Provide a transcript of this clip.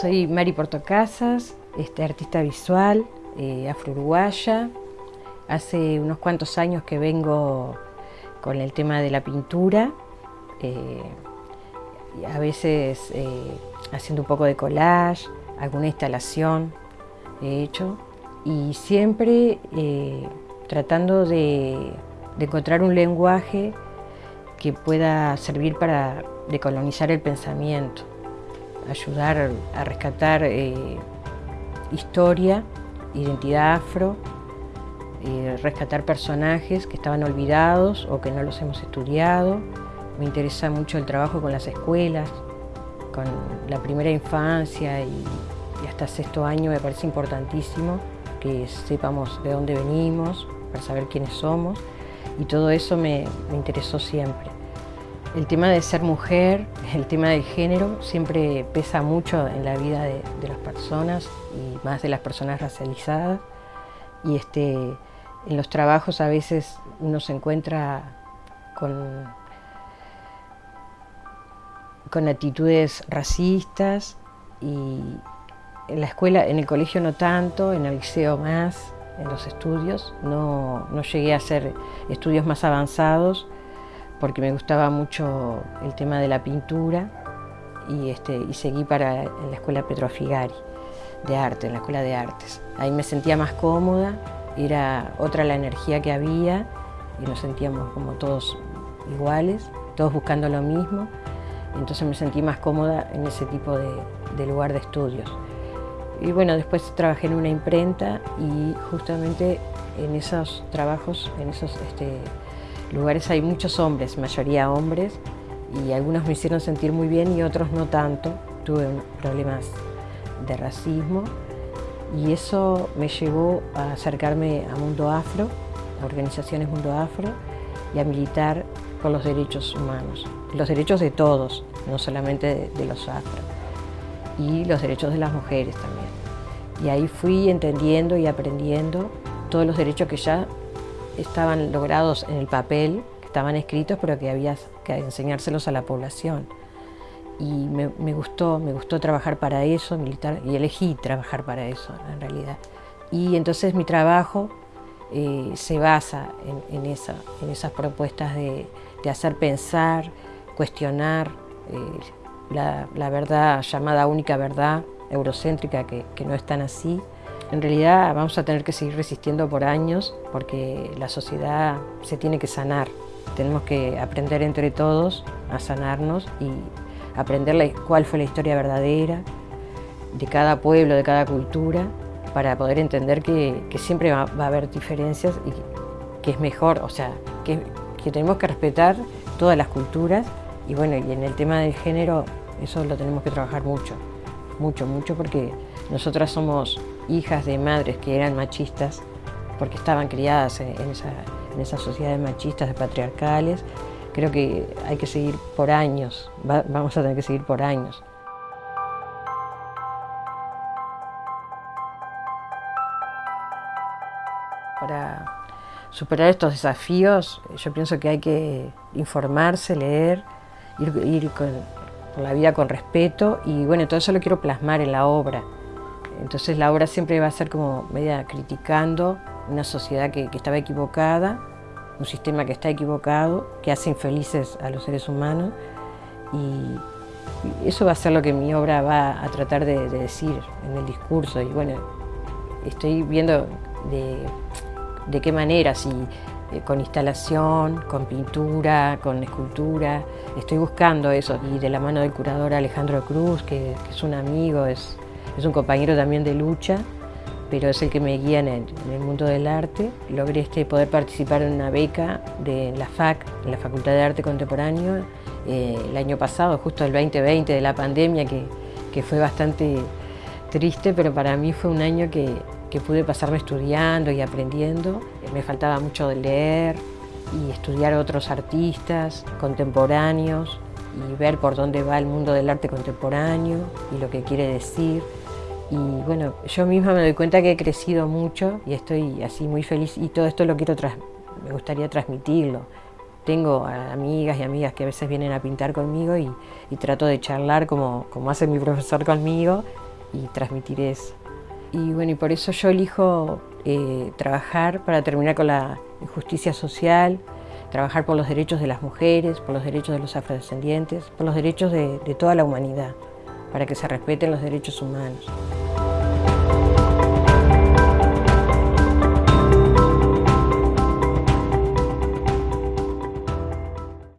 Soy Mari Portocasas, este, artista visual, eh, afro-uruguaya. Hace unos cuantos años que vengo con el tema de la pintura, eh, a veces eh, haciendo un poco de collage, alguna instalación he hecho y siempre tratando de, encontrar un lenguaje que pueda servir para decolonizar el pensamiento, ayudar a rescatar historia, identidad afro, rescatar personajes que estaban olvidados o que no los hemos estudiado. Me interesa mucho el trabajo con las escuelas, con la primera infancia y, hasta sexto año me parece importantísimo que sepamos de dónde venimos, para saber quiénes somos y todo eso me, interesó siempre. El tema de ser mujer, el tema del género, siempre pesa mucho en la vida de, de las personas y más de las personas racializadas. Y este, en los trabajos a veces uno se encuentra con, con actitudes racistas y en la escuela, en el colegio no tanto, en el liceo más, en los estudios. No, llegué a hacer estudios más avanzados porque me gustaba mucho el tema de la pintura y, este, y seguí para la escuela Petrofigari de arte, en la escuela de artes. Ahí me sentía más cómoda era otra la energía que había y nos sentíamos como todos iguales, todos buscando lo mismo. Entonces me sentí más cómoda en ese tipo de, lugar de estudios. Y bueno, después trabajé en una imprenta y justamente en esos trabajos, en esos este, lugares hay muchos hombres, mayoría hombres, y algunos me hicieron sentir muy bien y otros no tanto. Tuve problemas de racismo y eso me llevó a acercarme a Mundo Afro, a organizaciones Mundo Afro y a militar por los derechos humanos, los derechos de todos, no solamente de, los afro, y los derechos de las mujeres también. Y ahí fui entendiendo y aprendiendo todos los derechos que ya estaban logrados en el papel, que estaban escritos, pero que había que enseñárselos a la población y me, gustó, me gustó trabajar para eso, militar, y elegí trabajar para eso en realidad. Y entonces mi trabajo eh, se basa en, esa, en esas propuestas de, hacer pensar, cuestionar eh, la, verdad llamada única verdad eurocéntrica, que, que no es tan así. En realidad vamos a tener que seguir resistiendo por años porque la sociedad se tiene que sanar. Tenemos que aprender entre todos a sanarnos y aprender cuál fue la historia verdadera de cada pueblo, de cada cultura, para poder entender que, siempre va, a haber diferencias y que es mejor, o sea, que, tenemos que respetar todas las culturas y bueno, y en el tema del género eso lo tenemos que trabajar mucho, mucho, mucho, porque nosotras somos hijas de madres que eran machistas, porque estaban criadas en, esa, en esas sociedades machistas, patriarcales, creo que hay que seguir por años, vamos a tener que seguir por años. Para superar estos desafíos, yo pienso que hay que informarse, leer, ir, con, por la vida con respeto y bueno, todo eso lo quiero plasmar en la obra. Entonces la obra siempre va a ser como media criticando una sociedad que estaba equivocada un sistema que está equivocado, que hace infelices a los seres humanos y, eso va a ser lo que mi obra va a tratar de, decir en el discurso. Y bueno, estoy viendo de, qué manera, si eh, con instalación, con pintura, con escultura, estoy buscando eso y de la mano del curador Alejandro Cruz, que, es un amigo, es, es un compañero también de lucha, pero es el que me guía en el, mundo del arte. Logré este, poder participar en una beca de la FAC, en la Facultad de Arte Contemporáneo, eh, el año pasado, justo el 2020 de la pandemia, que, que, fue bastante triste, pero para mí fue un año que, que pude pasarme estudiando y aprendiendo. Me faltaba mucho de leer y estudiar otros artistas contemporáneos y ver por dónde va el mundo del arte contemporáneo y lo que quiere decir. Y bueno, yo misma me doy cuenta que he crecido mucho y estoy así muy feliz y todo esto lo quiero, me gustaría transmitirlo. Tengo amigas y amigas que a veces vienen a pintar conmigo y, trato de charlar como, como hace mi profesor conmigo y transmitir eso. Y bueno, y por eso yo elijo eh, trabajar para terminar con la injusticia social, trabajar por los derechos de las mujeres, por los derechos de los afrodescendientes, por los derechos de, toda la humanidad, para que se respeten los derechos humanos.